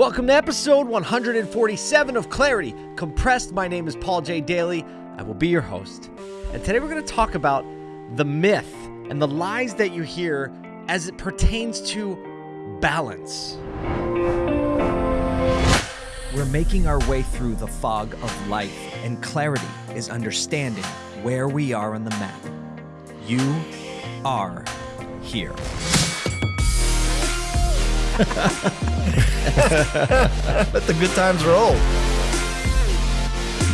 Welcome to episode 147 of Clarity Compressed. My name is Paul J. Daly. I will be your host. And today we're going to talk about the myth and the lies that you hear as it pertains to balance. We're making our way through the fog of life, and clarity is understanding where we are on the map. You are here. Let the good times roll.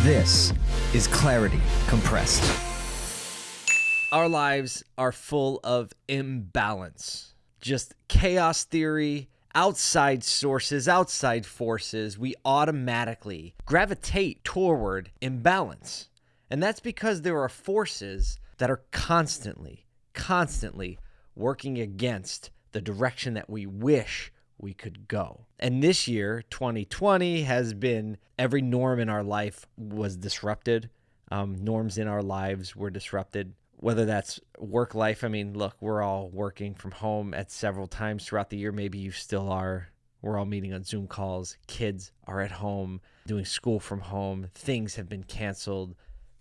This is Clarity Compressed. Our lives are full of imbalance, just chaos theory, outside sources, outside forces. We automatically gravitate toward imbalance. And that's because there are forces that are constantly, constantly working against the direction that we wish we could go. And this year, 2020, has been every norm in our life was disrupted. Um, norms in our lives were disrupted. Whether that's work life, I mean, look, we're all working from home at several times throughout the year. Maybe you still are. We're all meeting on Zoom calls. Kids are at home doing school from home. Things have been canceled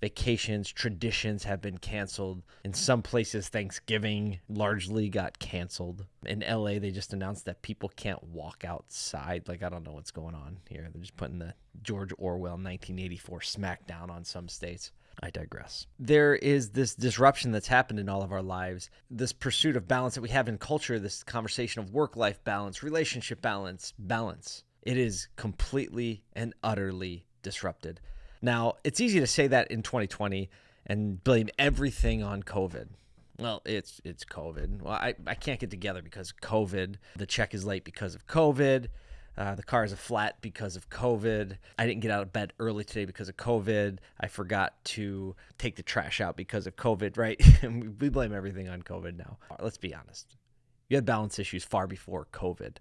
vacations, traditions have been canceled. In some places, Thanksgiving largely got canceled. In LA, they just announced that people can't walk outside. Like, I don't know what's going on here. They're just putting the George Orwell 1984 smackdown on some states. I digress. There is this disruption that's happened in all of our lives, this pursuit of balance that we have in culture, this conversation of work life balance, relationship balance, balance. It is completely and utterly disrupted. Now, it's easy to say that in 2020 and blame everything on COVID. Well, it's it's COVID. Well, I, I can't get together because COVID. The check is late because of COVID. Uh, the car is a flat because of COVID. I didn't get out of bed early today because of COVID. I forgot to take the trash out because of COVID, right? we blame everything on COVID now. Let's be honest. You had balance issues far before COVID.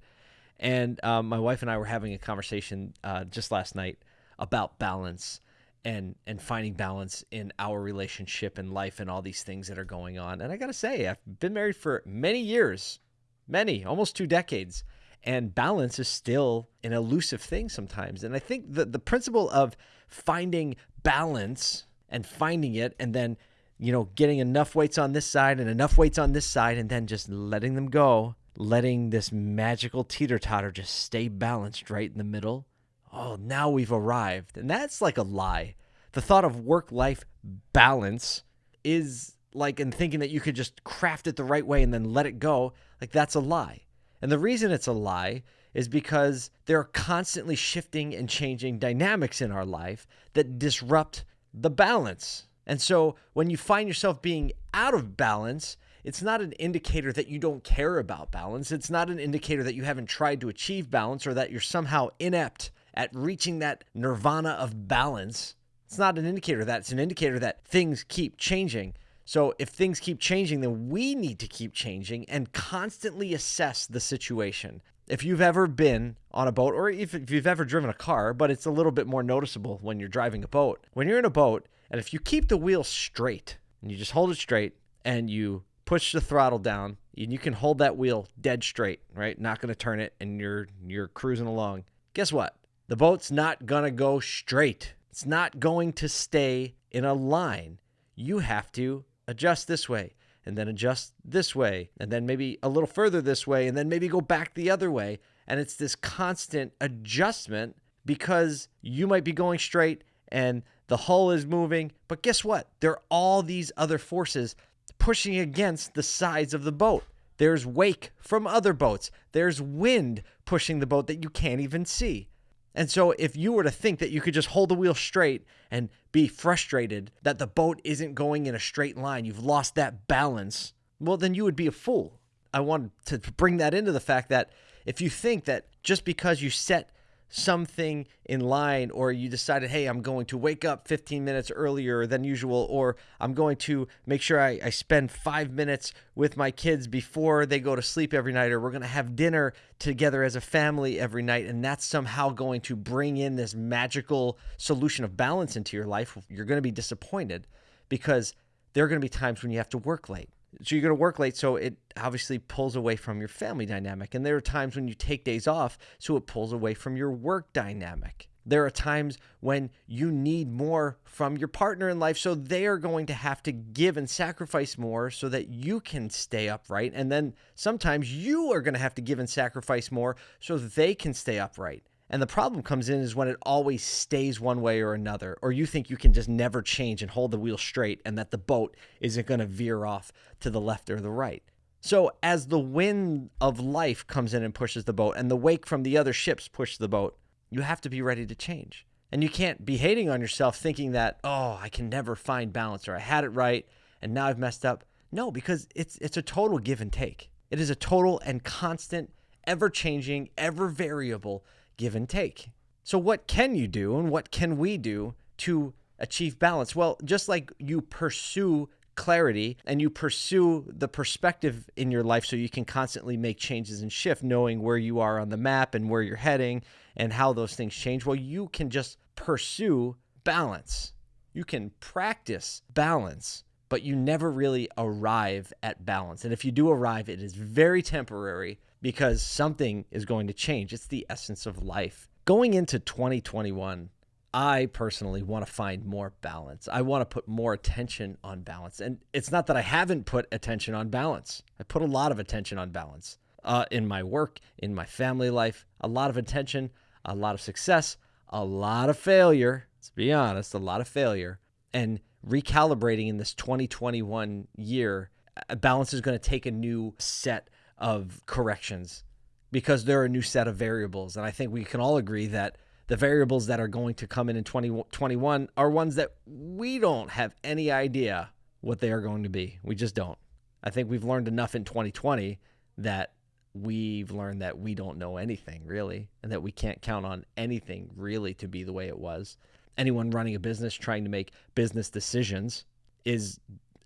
And um, my wife and I were having a conversation uh, just last night about balance and and finding balance in our relationship and life and all these things that are going on. And I got to say, I've been married for many years, many, almost two decades, and balance is still an elusive thing sometimes. And I think the the principle of finding balance and finding it and then you know getting enough weights on this side and enough weights on this side and then just letting them go letting this magical teeter totter just stay balanced right in the middle oh, now we've arrived. And that's like a lie. The thought of work life balance is like in thinking that you could just craft it the right way and then let it go. Like that's a lie. And the reason it's a lie is because there are constantly shifting and changing dynamics in our life that disrupt the balance. And so when you find yourself being out of balance, it's not an indicator that you don't care about balance. It's not an indicator that you haven't tried to achieve balance or that you're somehow inept at reaching that nirvana of balance, it's not an indicator of that. It's an indicator that things keep changing. So if things keep changing, then we need to keep changing and constantly assess the situation. If you've ever been on a boat, or if, if you've ever driven a car, but it's a little bit more noticeable when you're driving a boat. When you're in a boat, and if you keep the wheel straight, and you just hold it straight, and you push the throttle down, and you can hold that wheel dead straight, right? Not going to turn it, and you're you're cruising along. Guess what? The boat's not going to go straight. It's not going to stay in a line. You have to adjust this way and then adjust this way and then maybe a little further this way and then maybe go back the other way. And it's this constant adjustment because you might be going straight and the hull is moving. But guess what? There are all these other forces pushing against the sides of the boat. There's wake from other boats, there's wind pushing the boat that you can't even see. And so, if you were to think that you could just hold the wheel straight and be frustrated that the boat isn't going in a straight line, you've lost that balance, well, then you would be a fool. I wanted to bring that into the fact that if you think that just because you set something in line or you decided hey i'm going to wake up 15 minutes earlier than usual or i'm going to make sure I, I, spend five minutes with my kids before they go to sleep every night or we're going to have dinner together as a family every night and that's somehow going to bring in this magical solution of balance into your life. You're going to be disappointed because there are going to be times when you have to work late So you're going to work late. So it obviously pulls away from your family dynamic. And there are times when you take days off. So it pulls away from your work dynamic. There are times when you need more from your partner in life. So they are going to have to give and sacrifice more so that you can stay upright. And then sometimes you are going to have to give and sacrifice more so they can stay upright. And the problem comes in is when it always stays one way or another, or you think you can just never change and hold the wheel straight and that the boat isn't going to veer off to the left or the right. So, as the wind of life comes in and pushes the boat, and the wake from the other ships push the boat, you have to be ready to change. And you can't be hating on yourself thinking that, oh, I can never find balance or I had it right and now I've messed up. No, because it's it's a total give and take. It is a total and constant, ever changing, ever variable give and take. So, what can you do and what can we do to achieve balance? Well, just like you pursue clarity and you pursue the perspective in your life so you can constantly make changes and shift, knowing where you are on the map and where you're heading and how those things change. Well, you can just pursue balance. You can practice balance, but you never really arrive at balance. And if you do arrive, it is very temporary because something is going to change. It's the essence of life. Going into 2021, I personally want to find more balance. I want to put more attention on balance. And it's not that I haven't put attention on balance, I put a lot of attention on balance uh, in my work, in my family life, a lot of attention, a lot of success, a lot of failure. Let's be honest, a lot of failure. And recalibrating in this 2021 year, a balance is going to take a new set of corrections because there are a new set of variables. And I think we can all agree that the variables that are going to come in in 2021 are ones that we don't have any idea what they are going to be. We just don't. I think we've learned enough in 2020 that we've learned that we don't know anything really and that we can't count on anything really to be the way it was. Anyone running a business trying to make business decisions is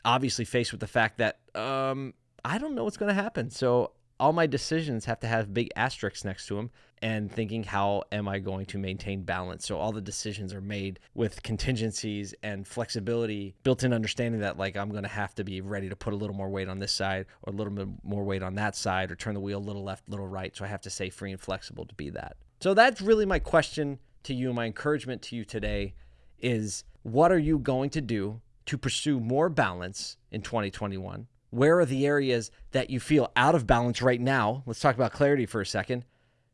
obviously faced with the fact that um, I don't know what's going to happen. So all my decisions have to have big asterisks next to them and thinking how am i going to maintain balance? So all the decisions are made with contingencies and flexibility built in understanding that like i'm going to have to be ready to put a little more weight on this side or a little bit more weight on that side or turn the wheel a little left a little right. So i have to stay free and flexible to be that. So that's really my question to you. My encouragement to you today is what are you going to do to pursue more balance in 2021 where are the areas that you feel out of balance right now? Let's talk about clarity for a second.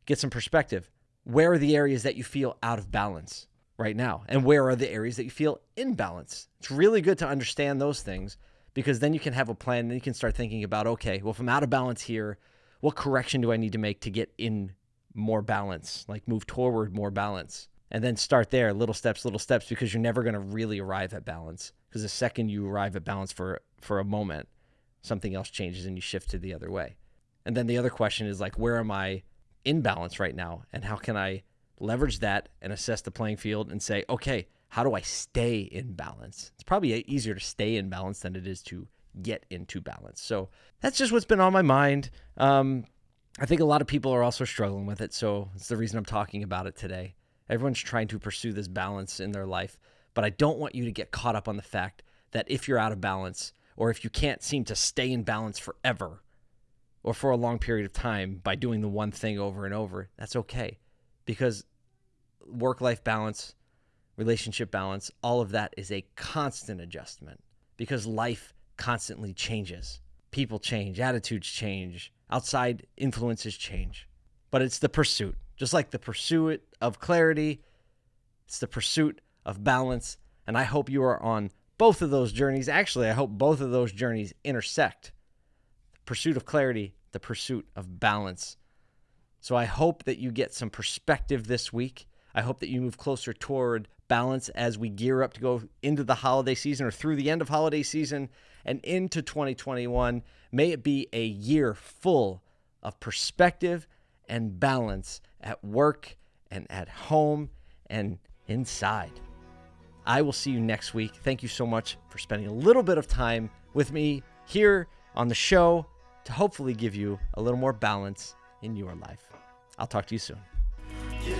Get some perspective. Where are the areas that you feel out of balance right now? And where are the areas that you feel in balance? It's really good to understand those things because then you can have a plan and you can start thinking about okay, well, if I'm out of balance here, what correction do I need to make to get in more balance, like move toward more balance? And then start there, little steps, little steps, because you're never going to really arrive at balance. Because the second you arrive at balance for for a moment, something else changes and you shift to the other way. And then the other question is like, where am I in balance right now? And how can I leverage that and assess the playing field and say, okay, how do I stay in balance? It's probably easier to stay in balance than it is to get into balance. So that's just what's been on my mind. Um, I think a lot of people are also struggling with it. So it's the reason I'm talking about it today. Everyone's trying to pursue this balance in their life. But I don't want you to get caught up on the fact that if you're out of balance, or if you can't seem to stay in balance forever or for a long period of time by doing the one thing over and over, that's okay. Because work life balance, relationship balance, all of that is a constant adjustment because life constantly changes. People change, attitudes change, outside influences change. But it's the pursuit, just like the pursuit of clarity, it's the pursuit of balance. And I hope you are on both of those journeys. Actually, I hope both of those journeys intersect the pursuit of clarity, the pursuit of balance. So I hope that you get some perspective this week. I hope that you move closer toward balance as we gear up to go into the holiday season or through the end of holiday season and into 2021. May it be a year full of perspective and balance at work and at home and inside. I will see you next week. Thank you so much for spending a little bit of time with me here on the show to hopefully give you a little more balance in your life. I'll talk to you soon. You